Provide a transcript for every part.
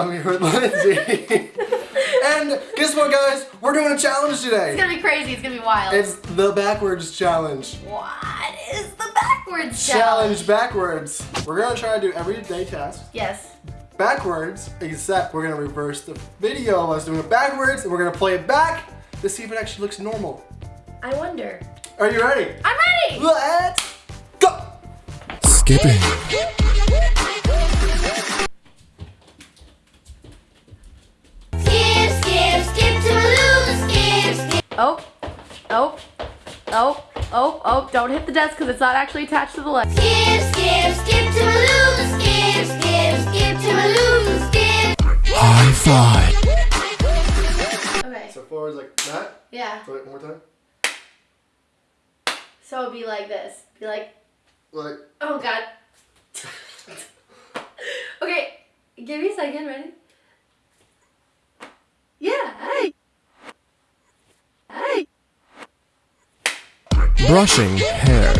I'm here with Lindsay. and guess what, guys? We're doing a challenge today. It's gonna be crazy. It's gonna be wild. It's the backwards challenge. what is the backwards Challenge challenge? backwards. We're gonna try to do everyday tasks Yes. backwards, except we're gonna reverse the video of us doing it backwards, and we're gonna play it back to see if it actually looks normal. I wonder. Are you ready? I'm ready. Let's go! Skipping. Oh. Oh. Oh. Oh. Don't hit the desk because it's not actually attached to the leg. Skip, skip, skip to my Lou, skip, skip, skip to my Lou, skip. High five. Okay. So forwards like that. Yeah. So wait, one more time. So it'd be like this. Be like, Like, oh god. okay. Give me a second. Ready? Brushing hair.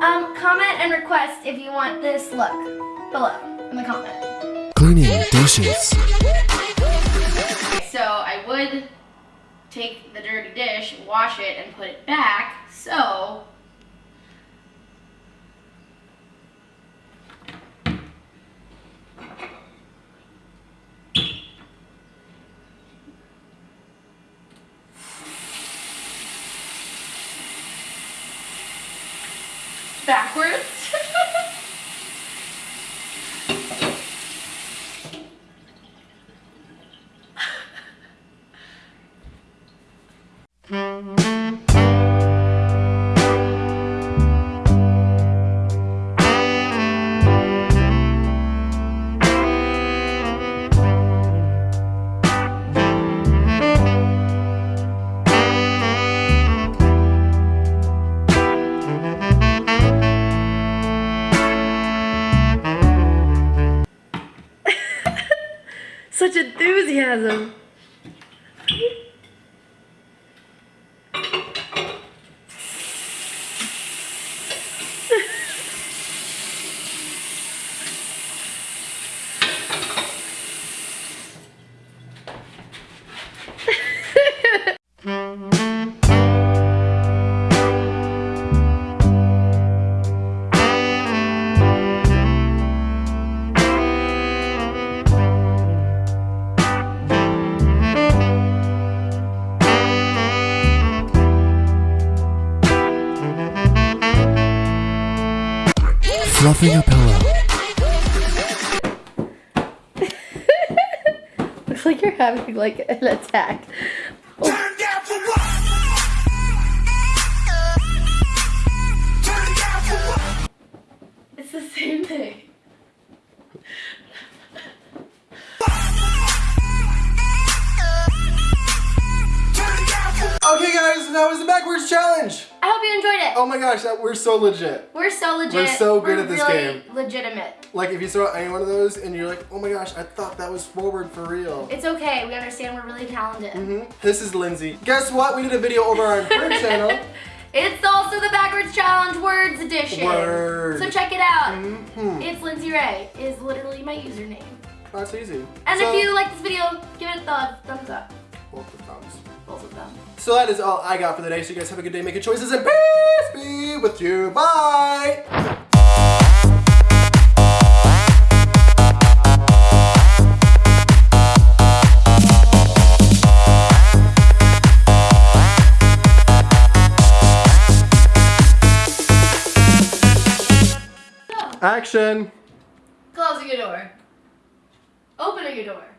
Um, comment and request if you want this look below in the comment. Cleaning dishes. Take the dirty dish, wash it, and put it back. So backwards. Such enthusiasm. Fluffing a pillow. Looks like you're having like an attack. Turn down the volume. It's the same thing. okay, guys, that was the backwards challenge. Hope you enjoyed it. Oh my gosh, that, we're so legit. We're so legit. We're so good at this really game. Legitimate. Like, if you throw out any one of those and you're like, oh my gosh, I thought that was forward for real. It's okay. We understand we're really talented. Mhm. This is Lindsay. Guess what? We did a video over on her channel. It's also the backwards challenge words edition. Word. So check it out. Mhm. It's Lindsay Ray. Is literally my username. That's easy. And So- if you like this video, give it a thumb, thumbs up. Both the thumbs. Both of them. So that is all I got for the day. So you guys have a good day making choices and peace be with you. Bye. Action. closing your door. Opening your door.